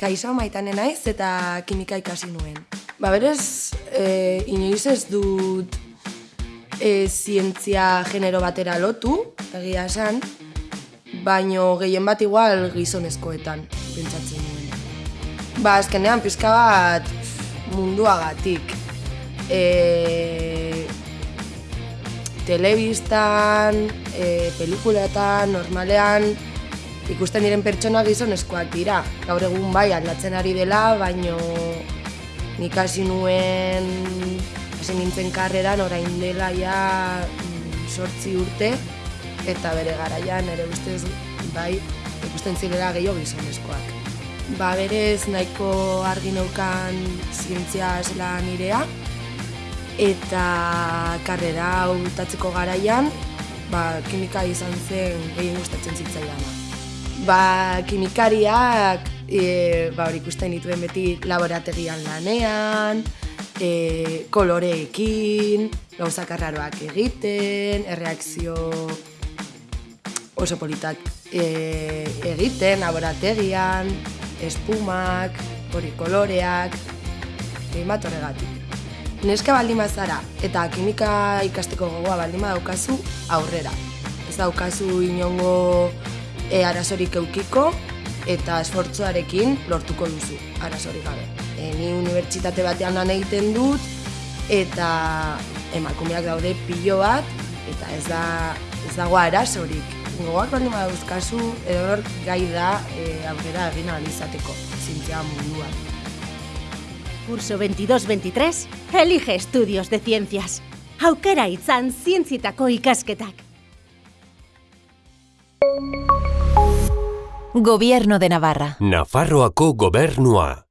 Kaixo maitane naiz eta kimika ikasi nuen. Ba berez, e, inoiz ez dut e, zientzia genero batera lotu, egia esan, baino gehien bat igual gizonezkoetan, pentsatzen nuen. Ba, azkenean pizka bat munduagatik. E, telebistan, e, pelikuletan, normalean, ikusten diren pertsona gizonezkoak dira. Gaur egun bai aldatzen ari dela, baino nik hasi nuen hasi nintzen karreran orain dela ja mm, sortzi urte eta bere garaian ere ustez bai ikusten zirela gehiago gizonezkoak. Ba berez nahiko argi neukan zientzia zela nirea eta karrera hau garaian ba, kimika izan zen gehien gustatzen zitzaidana ba, kimikariak e, ba, hori ikusten dituen beti laborategian lanean, e, koloreekin, gauzak arraroak egiten, erreakzio oso politak e, egiten, laborategian, espumak, hori koloreak, egin bat horregatik. Neska baldin zara eta kimika ikasteko gogoa baldin daukazu aurrera. Ez daukazu inongo e, arazorik eukiko eta esfortzuarekin lortuko duzu arazorik gabe. E, ni unibertsitate batean lan egiten dut eta emakumeak daude pilo bat eta ez da ez dago arazorik. Gogoak baldin badauzkazu edo gai da e, aurrera egin alizateko zintzea munduan. Curso 22-23, elige estudios de ciencias. Aukera itzan zientzitako ikasketak. Gobierno de Navarra. Nafarroako gobernua.